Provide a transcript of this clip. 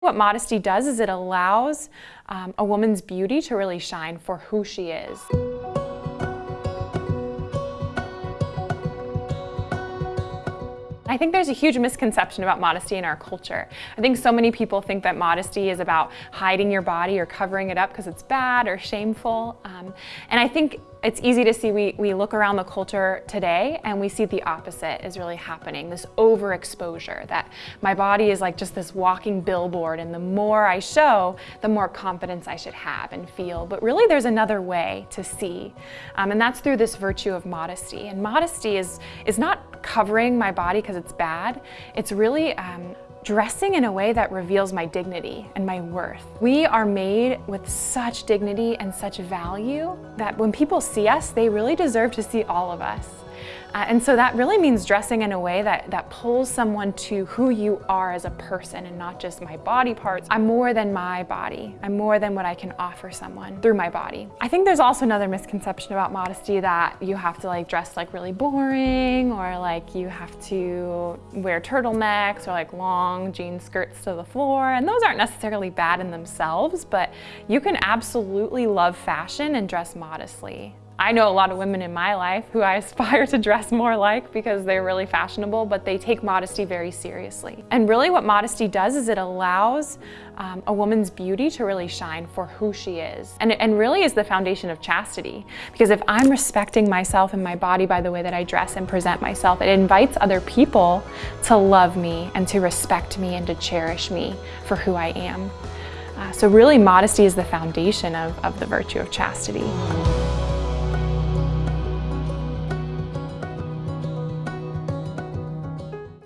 What modesty does is it allows um, a woman's beauty to really shine for who she is. I think there's a huge misconception about modesty in our culture. I think so many people think that modesty is about hiding your body or covering it up because it's bad or shameful. Um, and I think it's easy to see we, we look around the culture today and we see the opposite is really happening, this overexposure, that my body is like just this walking billboard and the more I show, the more confidence I should have and feel. But really there's another way to see, um, and that's through this virtue of modesty. And modesty is, is not covering my body because it's bad. It's really um, dressing in a way that reveals my dignity and my worth. We are made with such dignity and such value that when people see us, they really deserve to see all of us. Uh, and so that really means dressing in a way that, that pulls someone to who you are as a person and not just my body parts. I'm more than my body. I'm more than what I can offer someone through my body. I think there's also another misconception about modesty that you have to like dress like really boring or like you have to wear turtlenecks or like long jean skirts to the floor. And those aren't necessarily bad in themselves, but you can absolutely love fashion and dress modestly. I know a lot of women in my life who I aspire to dress more like because they're really fashionable, but they take modesty very seriously. And really what modesty does is it allows um, a woman's beauty to really shine for who she is. And, and really is the foundation of chastity. Because if I'm respecting myself and my body by the way that I dress and present myself, it invites other people to love me and to respect me and to cherish me for who I am. Uh, so really modesty is the foundation of, of the virtue of chastity.